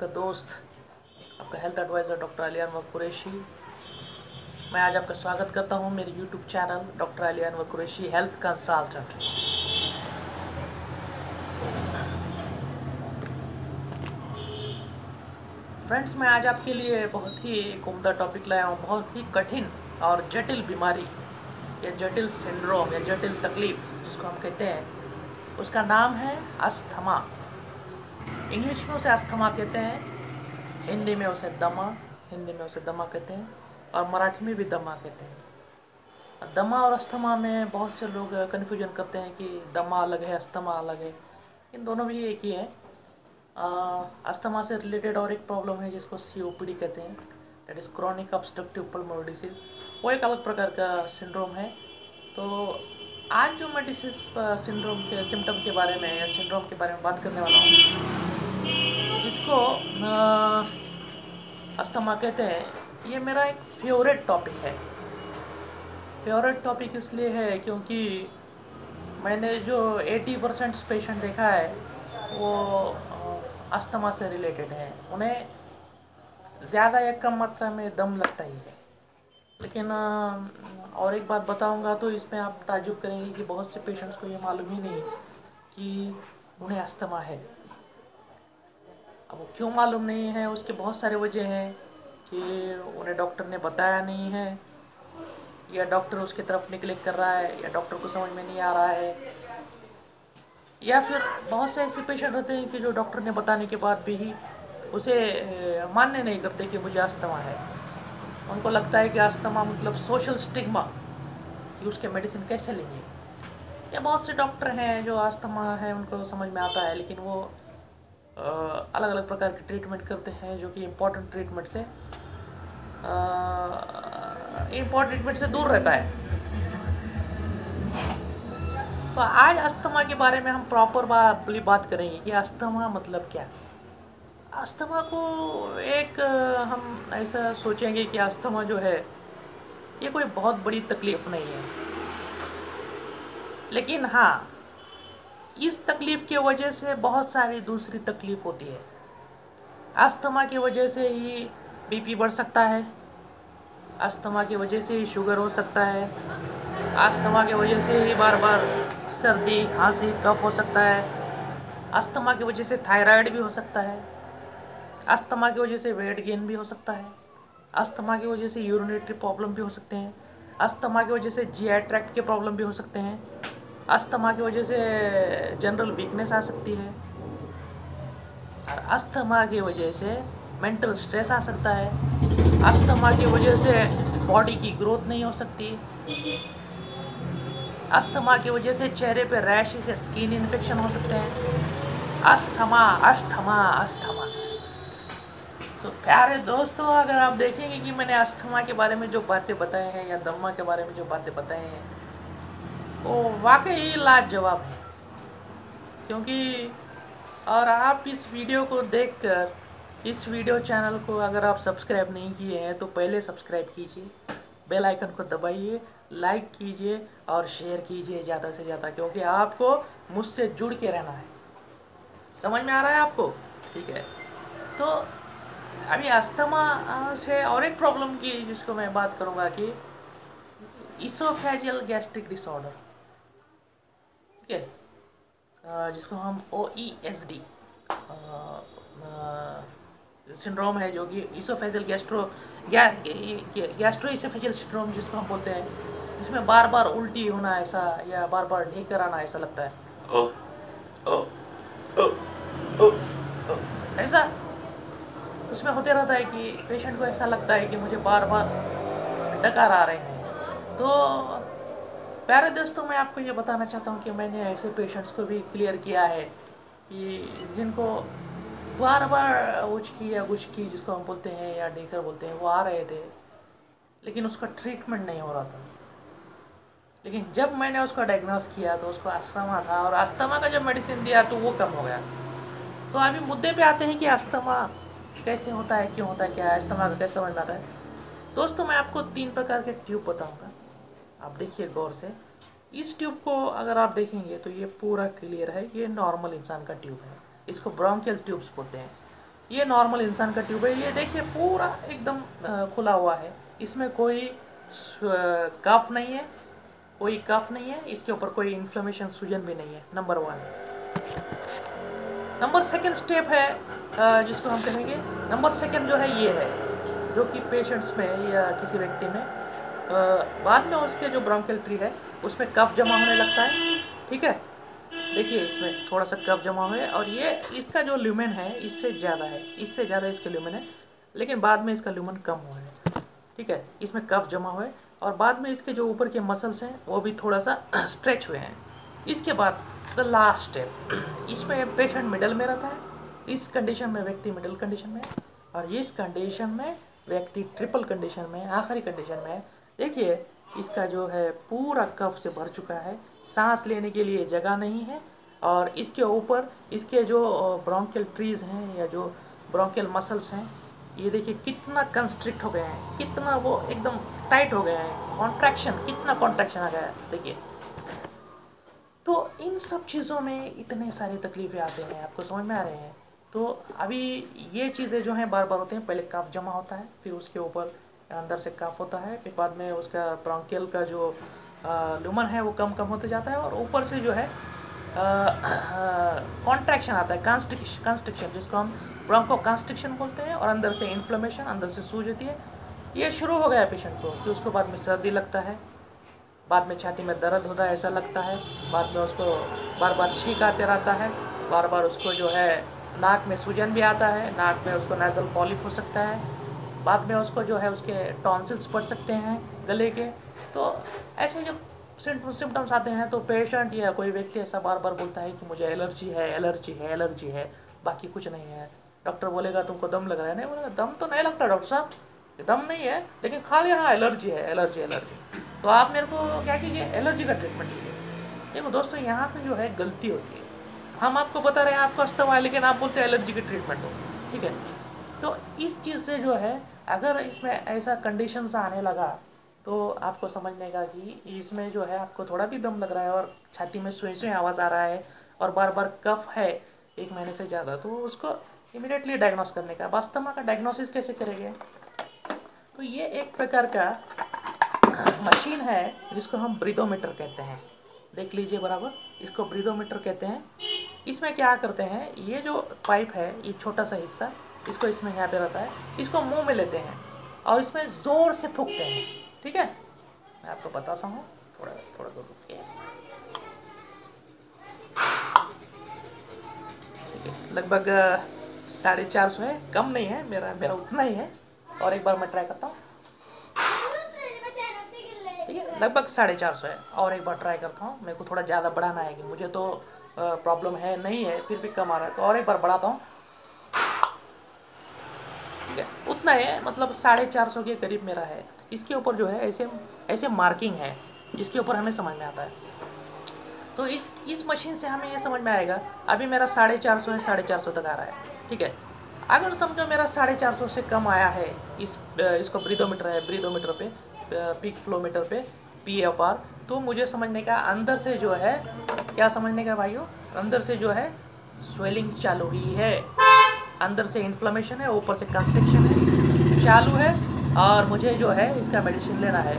आपका दोस्त, आपका हेल्थ एडवाइज़र डॉक्टर अलियान व कुरैशी। मैं आज आपका स्वागत करता हूँ मेरे यूट्यूब चैनल डॉक्टर अलियान व कुरैशी हेल्थ कंसल्टेंट फ्रेंड्स मैं आज आपके लिए बहुत ही एक उमदा टॉपिक लाया हूँ, बहुत ही कठिन और जटिल बीमारी, या जटिल सिंड्रोम या जटिल तकलीफ़, जिसको हम कहते हैं। उसका नाम है अस्थमा इंग्लिश में उसे अस्थमा कहते हैं, हिंदी में उसे दमा, हिंदी में उसे दमा कहते हैं, और मराठी में भी दमा कहते हैं। दमा और अस्थमा में बहुत से लोग कन्फ्यूज़न करते हैं कि दमा अलग है, अस्थमा अलग है। इन दोनों भी एक ही है। अस्थमा से रिलेटेड और एक प्रॉब्लम है जिसको सीओपीडी कहते हैं। That is chronic obstructive pulmonary disease वो एक अलग प्रकार का सिंड्रोम है। तो आज जो मैं डिसीज सिंड्रोम के सिम्टम के बारे में या सिंड्रोम के बारे में बात करने वाला हूँ जिसको अस्थमा कहते हैं। ये मेरा एक फेवरेट टॉपिक है। फेवरेट टॉपिक इसलिए है क्योंकि मैंने जो 80 परसेंट पेशेंट देखा है, वो अस्थमा से रिलेटेड है। उन्हें ज़्यादा या कम मात्रा में दम लगता ही है। लेकिन और एक बात बताऊँगा तो इसमें आप ताजुब करेंगे कि बहुत से पेशेंट्स को ये मालूम ही नहीं कि उन्हें अस्थमा है। अब वो क्यों मालूम नहीं है? उसके बहुत सारे वजह हैं कि उन्हें डॉक्टर ने बताया नहीं है, या डॉक्टर उसकी तरफ़ निगलेक्ट कर रहा है, या डॉक्टर को समझ में नहीं आ रहा है, या फिर बहुत से ऐसे पेशेंट रहते हैं कि जो डॉक्टर ने बताने के बाद भी ही उसे मान्य नहीं करते कि मुझे अस्थमा है। उनको लगता है कि अस्थमा मतलब सोशल स्टिग्मा कि उसके मेडिसिन कैसे लेंगे। या बहुत से डॉक्टर हैं जो अस्थमा है, उनको समझ में आता है, लेकिन वो अलग अलग प्रकार के ट्रीटमेंट करते हैं जो कि इम्पोर्टेंट ट्रीटमेंट से इम्पोर्टेंट ट्रीटमेंट से दूर रहता है। तो आज अस्थमा के बारे में हम प्रॉपर बा, बात करेंगे कि अस्थमा मतलब क्या? अस्थमा को एक हम ऐसा सोचेंगे कि अस्थमा जो है ये कोई बहुत बड़ी तकलीफ़ नहीं है। लेकिन हाँ इस तकलीफ़ की वजह से बहुत सारी दूसरी तकलीफ़ होती है। अस्थमा की वजह से ही बीपी बढ़ सकता है। अस्थमा की वजह से ही शुगर हो सकता है। अस्थमा की वजह से ही बार बार सर्दी, खांसी कफ हो सकता है। अस्थमा की वजह से थायराइड भी हो सकता है। अस्थमा की वजह से वेट गेन भी हो सकता है। अस्थमा की वजह से यूरिनेटरी प्रॉब्लम भी हो सकते हैं। अस्थमा की वजह से जी ट्रैक्ट के प्रॉब्लम भी हो सकते हैं। अस्थमा की वजह से जनरल वीकनेस आ सकती है। और अस्थमा की वजह से मेंटल स्ट्रेस आ सकता है। अस्थमा की वजह से बॉडी की ग्रोथ नहीं हो सकती। अस्थमा की वजह से चेहरे पे रैश से स्किन इन्फेक्शन हो सकते हैं। Asthma asthma asthma. तो so, प्यारे दोस्तों अगर आप देखेंगे कि मैंने अस्थमा के बारे में जो बातें बताए हैं या दम्मा के बारे में जो बातें बताए हैं वो वाकई लाजवाब। है क्योंकि और आप इस वीडियो को देखकर, इस वीडियो चैनल को अगर आप सब्सक्राइब नहीं किए हैं तो पहले सब्सक्राइब कीजिए, बेल आइकन को दबाइए, लाइक कीजिए और शेयर कीजिए ज़्यादा से ज़्यादा, क्योंकि आपको मुझसे जुड़ के रहना है। समझ में आ रहा है आपको? ठीक है। तो अभी अस्थमा से और एक प्रॉब्लम की जिसको मैं बात करूँगा कि इसोफेजियल गैस्ट्रिक डिसऑर्डर। ठीक है। जिसको हम O E S D syndrome है जो कि इसोफेजल गैस्ट्रो गै, गैस्ट्रो इसोफेजल सिंड्रोम जिसको हम बोलते हैं जिसमें बार बार उल्टी होना ऐसा या बार बार ढेकर आना ऐसा लगता है। ओ, ओ, ओ, ओ, ओ, ऐसा उसमें होते रहता है कि पेशेंट को ऐसा लगता है कि मुझे बार बार डकार आ रहे हैं। तो प्यारे दोस्तों, मैं आपको ये बताना चाहता हूँ कि मैंने ऐसे पेशेंट्स को भी क्लियर किया है कि जिनको बार बार उचकी या गुचकी जिसको हम बोलते हैं या डेकर बोलते हैं, वो आ रहे थे, लेकिन उसका ट्रीटमेंट नहीं हो रहा था। लेकिन जब मैंने उसका डायग्नोस किया तो उसको अस्थमा था, और अस्थमा का जब मेडिसिन दिया तो वो कम हो गया। तो अभी मुद्दे पे आते हैं कि अस्थमा कैसे होता है, क्यों होता है, क्या है अस्थमा का कैसे समझ में आता है। दोस्तों, मैं आपको तीन प्रकार के ट्यूब बताऊँगा। आप देखिए गौर से, इस ट्यूब को अगर आप देखेंगे तो ये पूरा क्लियर है, ये नॉर्मल इंसान का ट्यूब है। इसको ब्रोंकियल ट्यूब्स बोलते हैं। ये नॉर्मल इंसान का ट्यूब है, ये देखिए पूरा एकदम खुला हुआ है। इसमें कोई कफ नहीं है, कोई कफ नहीं है, इसके ऊपर कोई इन्फ्लेमेशन सूजन भी नहीं है number one number second step है जिसको हम कहेंगे नंबर सेकेंड जो है ये है, जो कि पेशेंट्स में या किसी व्यक्ति में बाद में उसके जो ब्रोंकियल ट्री है, उसमें कफ जमा होने लगता है, ठीक है? देखिए, इसमें थोड़ा सा कफ जमा हुआ है और ये इसका जो ल्यूमेन है, इससे ज़्यादा है, इससे ज़्यादा इसका ल्यूमेन है, लेकिन बाद में इसका ल्यूमेन कम हुआ है, ठीक है? इसमें कफ जमा हुआ है और बाद में इसके जो ऊपर के मसल्स हैं, वो भी थोड़ा सा स्ट्रेच हुए हैं। इसके बाद द लास्ट स्टेप इसमें पेशेंट मिडल में रहता है, इस कंडीशन में व्यक्ति मिडल कंडीशन में और इस कंडीशन में व्यक्ति ट्रिपल कंडीशन में आखिरी कंडीशन में देखिए, इसका जो है पूरा कफ से भर चुका है। सांस लेने के लिए जगह नहीं है और इसके ऊपर इसके जो ब्रोंकियल ट्रीज हैं या जो ब्रोंकियल मसल्स हैं, ये देखिए कितना कंस्ट्रिक्ट हो गए हैं, कितना वो एकदम टाइट हो गए हैं। कॉन्ट्रैक्शन कितना कॉन्ट्रैक्शन आ गया है, देखिए। तो इन सब चीज़ों में इतने सारे तकलीफ़ें आते हैं, आपको समझ में आ रहे हैं। तो अभी ये चीज़ें जो हैं बार बार होते हैं, पहले कफ जमा होता है, फिर उसके ऊपर अंदर से कफ होता है, फिर बाद में उसका ब्रोंकियल का जो लुमन है वो कम कम होते जाता है और ऊपर से जो है कॉन्ट्रैक्शन आता है कंस्ट्रिक्शन जिसको हम ब्रोंको कंस्ट्रिक्शन बोलते हैं और अंदर से इन्फ्लेमेशन अंदर से सूज होती है। ये शुरू हो गया पेशेंट को कि उसको बाद में सर्दी लगता है, बाद में छाती में दर्द होता है, ऐसा लगता है, बाद में उसको बार बार छींक आते रहता है बार बार उसको जो है नाक में सूजन भी आता है, नाक में उसको नेजल पॉलिप हो सकता है बाद में उसको जो है उसके टॉन्सिल्स पड़ सकते हैं गले के। तो ऐसे जब सिम्टम्स आते हैं तो पेशेंट या कोई व्यक्ति ऐसा बार बार बोलता है कि मुझे एलर्जी है एलर्जी है एलर्जी है, बाकी कुछ नहीं है। डॉक्टर बोलेगा, तुमको दम लग रहा है? नहीं बोलेगा, दम तो नहीं लगता डॉक्टर साहब। दम नहीं है, लेकिन खाली हाँ एलर्जी है एलर्जी एलर्जी तो आप मेरे को क्या कीजिए एलर्जी का ट्रीटमेंट कीजिए। देखो दोस्तों, यहाँ पे जो है गलती होती है। हम आपको बता रहे हैं, आपको अस्तमा है, लेकिन आप बोलते हैं एलर्जी की ट्रीटमेंट हो। ठीक है? तो इस चीज़ से जो है, अगर इसमें ऐसा कंडीशंस आने लगा तो आपको समझने का कि इसमें जो है आपको थोड़ा भी दम लग रहा है और छाती में सुई सुई आवाज़ आ रहा है और बार बार कफ है एक महीने से ज़्यादा तो उसको इमिडिएटली डायग्नोस करने का वास्तव का डायग्नोसिस कैसे करेंगे? तो ये एक प्रकार का मशीन है, जिसको हम ब्रिदोमीटर कहते हैं। देख लीजिए बराबर, इसको ब्रिदोमीटर कहते हैं। इसमें क्या करते हैं, ये जो पाइप है, ये छोटा सा हिस्सा इसको इसमें यहाँ पे रहता है। इसको मुँह में लेते हैं और इसमें ज़ोर से फूकते हैं। ठीक है? मैं आपको बताता हूँ। थोड़ा थोड़ा दूर रुकिए लगभग साढ़े चार सौ है। कम नहीं है। मेरा मेरा उतना ही है। और एक बार मैं ट्राई करता हूँ। ठीक है? लगभग साढ़े चार सौ है। और एक बार ट्राई करता हूँ। मेरे को थोड़ा ज़्यादा बढ़ाना है कि मुझे तो प्रॉब्लम है, नहीं है, फिर भी कम आ रहा है। तो और एक बार बढ़ाता हूँ। ठीक है? मतलब साढ़े चार सौ के करीब मेरा है। इसके ऊपर जो है, ऐसे ऐसे मार्किंग है इसके ऊपर हमें समझ में आता है। तो इस इस मशीन से हमें ये समझ में आएगा, अभी मेरा साढ़े चार सौ है, साढ़े चार सौ तक आ रहा है, ठीक है? अगर समझो मेरा साढ़े चार सौ से कम आया है, इस, इसको ब्रीदोमीटर है ब्रीदोमीटर पे पीक फ्लोमीटर पे पी एफ़ आर तो मुझे समझने का, अंदर से जो है, क्या समझने का भाइयों? अंदर से जो है स्वेलिंग्स चालू हुई है। अंदर से इन्फ्लेमेशन है, ऊपर से कंस्ट्रक्शन है। चालू है और मुझे जो है इसका मेडिसिन लेना है।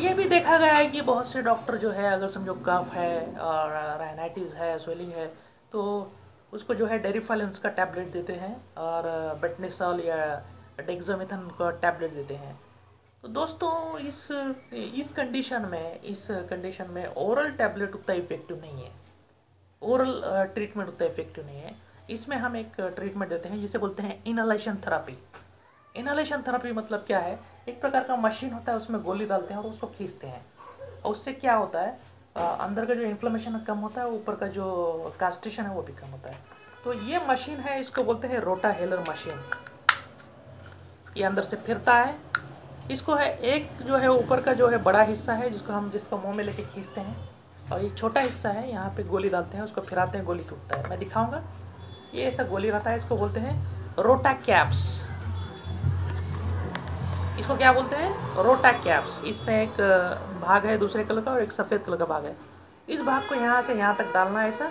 ये भी देखा गया है कि बहुत से डॉक्टर जो है, अगर समझो कफ है और राइनाइटिस है स्वेलिंग है तो उसको जो है डेरीफालेंस का टैबलेट देते हैं और बेटनेसॉल या डेक्सामिथन का टैबलेट देते हैं। तो दोस्तों, इस इस कंडीशन में, इस कंडीशन में ओरल टैबलेट उतना इफ़ेक्टिव नहीं है। ओरल ट्रीटमेंट उतना इफ़ेक्टिव नहीं है। इसमें हम एक ट्रीटमेंट देते हैं, जिसे बोलते हैं इनलेशन थेरापी इनलेशन थेरापी मतलब क्या है? एक प्रकार का मशीन होता है, उसमें गोली डालते हैं और उसको खींचते हैं। और उससे क्या होता है? अंदर का जो इन्फ्लेमेशन कम होता है, ऊपर का जो कास्टेशन है, वो भी कम होता है। तो ये मशीन है, इसको बोलते हैं रोटा हेलर मशीन ये अंदर से फिरता है। इसको है, एक जो है, ऊपर का जो है, बड़ा हिस्सा है, जिसको हम, जिसको मुँह में लेके खींचते हैं। और ये छोटा हिस्सा है, यहाँ पे गोली डालते हैं, उसको फिराते हैं, गोली टूटता है। मैं दिखाऊँगा। ये ऐसा गोली रहता है, इसको बोलते हैं रोटा कैप्स इसको क्या बोलते हैं? रोटा कैप्स इसमें एक भाग है दूसरे कलर का और एक सफ़ेद कलर का भाग है। इस भाग को यहाँ से यहाँ तक डालना है ऐसा।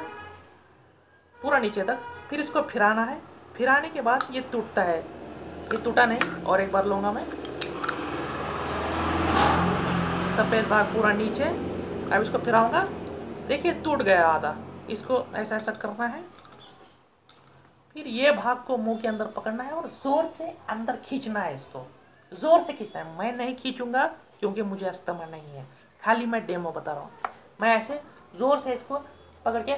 पूरा नीचे तक। फिर इसको फिराना है। फिराने के बाद ये टूटता है। ये टूटा नहीं। और एक बार लूँगा मैं। सफ़ेद भाग पूरा नीचे। अब इसको फिराऊँगा। देखिए, टूट गया आधा। इसको ऐसा ऐसा करना है। फिर ये भाग को मुँह के अंदर पकड़ना है और ज़ोर से अंदर खींचना है इसको। ज़ोर से खींचना है। मैं नहीं खींचूँगा क्योंकि मुझे अस्थमा नहीं है। खाली मैं डेमो बता रहा हूँ। मैं ऐसे ज़ोर से इसको पकड़ के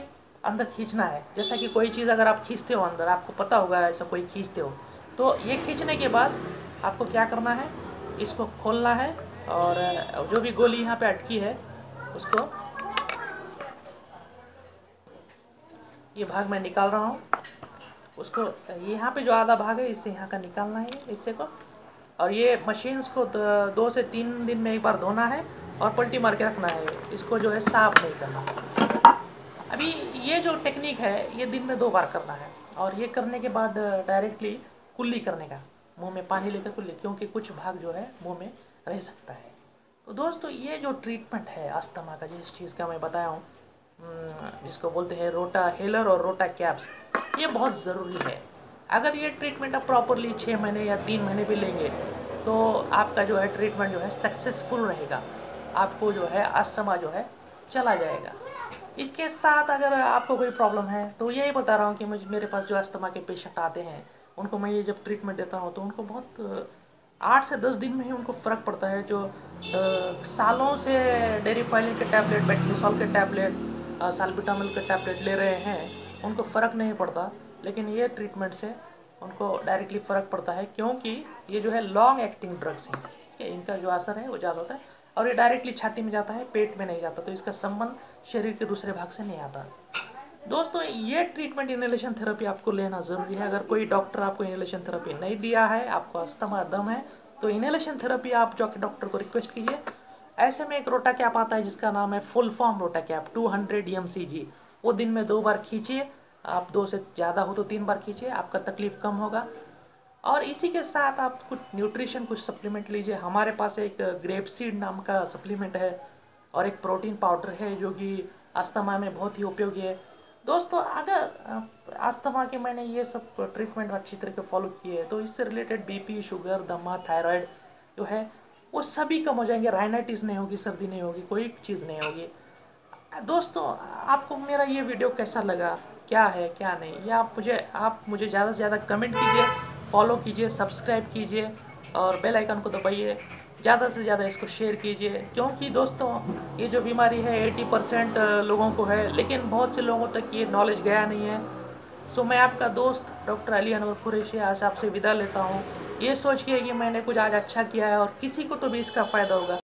अंदर खींचना है। जैसा कि कोई चीज़ अगर आप खींचते हो अंदर, आपको पता होगा ऐसा कोई खींचते हो। तो ये खींचने के बाद आपको क्या करना है? इसको खोलना है और जो भी गोली यहाँ पे अटकी है, उसको ये भाग मैं निकाल रहा हूँ। उसको यहाँ पे जो आधा भाग है इससे यहाँ का निकालना है। इससे को और ये मशीन्स को दो से तीन दिन में एक बार धोना है और पलटी मार के रखना है। इसको जो है साफ़ नहीं करना। अभी ये जो टेक्निक है, ये दिन में दो बार करना है। और ये करने के बाद डायरेक्टली कुल्ली करने का। मुँह में पानी लेकर कुल्ली, क्योंकि कुछ भाग जो है मुँह में रह सकता है। तो दोस्तों, ये जो ट्रीटमेंट है अस्थमा का, जिस चीज़ का मैं बताया हूँ जिसको बोलते हैं रोटा हेलर और रोटा कैप्स, ये बहुत ज़रूरी है। अगर ये ट्रीटमेंट आप प्रॉपरली छः महीने या तीन महीने भी लेंगे तो आपका जो है ट्रीटमेंट जो है सक्सेसफुल रहेगा। आपको जो है अस्थमा जो है चला जाएगा। इसके साथ अगर आपको कोई प्रॉब्लम है तो यही बता रहा हूँ कि मुझे मेरे पास जो अस्थमा के पेशेंट आते हैं उनको मैं ये जब ट्रीटमेंट देता हूँ तो उनको बहुत आठ से दस दिन में ही उनको फ़र्क पड़ता है जो आ, सालों से डेरी फाइलिन के टैबलेट बेटनीसॉल के टैबलेट सालबिटामिल के टैबलेट ले रहे हैं उनको फ़र्क नहीं पड़ता। लेकिन ये ट्रीटमेंट से उनको डायरेक्टली फ़र्क पड़ता है क्योंकि ये जो है लॉन्ग एक्टिंग ड्रग्स हैं। ठीक है इनका जो असर है वो ज़्यादा होता है और ये डायरेक्टली छाती में जाता है, पेट में नहीं जाता तो इसका संबंध शरीर के दूसरे भाग से नहीं आता। दोस्तों, ये ट्रीटमेंट इनहेलेशन थेरेपी आपको लेना ज़रूरी है। अगर कोई डॉक्टर आपको इनहेलेशन थेरेपी नहीं दिया है, आपको अस्थमा दम है तो इनहेलेशन थेरेपी आप जो डॉक्टर को रिक्वेस्ट कीजिए। ऐसे में एक रोटा कैप आता है जिसका नाम है full form Rotacap two hundred वो दिन में दो बार खींचिए आप दो से ज़्यादा हो तो तीन बार खींचिए आपका तकलीफ़ कम होगा। और इसी के साथ आप कुछ न्यूट्रिशन कुछ सप्लीमेंट लीजिए। हमारे पास एक ग्रेप सीड नाम का सप्लीमेंट है और एक प्रोटीन पाउडर है जो कि अस्थमा में बहुत ही उपयोगी है। दोस्तों, अगर अस्थमा के मैंने ये सब ट्रीटमेंट अच्छी तरीके फॉलो किए हैं तो इससे रिलेटेड बीपी शुगर दमा थायराइड जो है, वो सभी कम हो जाएँगे। राइनाइटिस नहीं होगी, सर्दी नहीं होगी, कोई चीज़ नहीं होगी। दोस्तों, आपको मेरा ये वीडियो कैसा लगा? क्या है, क्या नहीं। ये आप मुझे आप मुझे ज़्यादा से ज़्यादा कमेंट कीजिए फॉलो कीजिए सब्सक्राइब कीजिए और बेल आइकन को दबाइए। ज़्यादा से ज़्यादा इसको शेयर कीजिए। क्योंकि दोस्तों, ये जो बीमारी है 80 परसेंट लोगों को है, लेकिन बहुत से लोगों तक ये नॉलेज गया नहीं है। सो मैं आपका दोस्त डॉक्टर अली अनवर कुरेशी, आज आपसे विदा लेता हूँ। ये सोच के कि मैंने कुछ आज अच्छा किया है और किसी को तो भी इसका फ़ायदा होगा।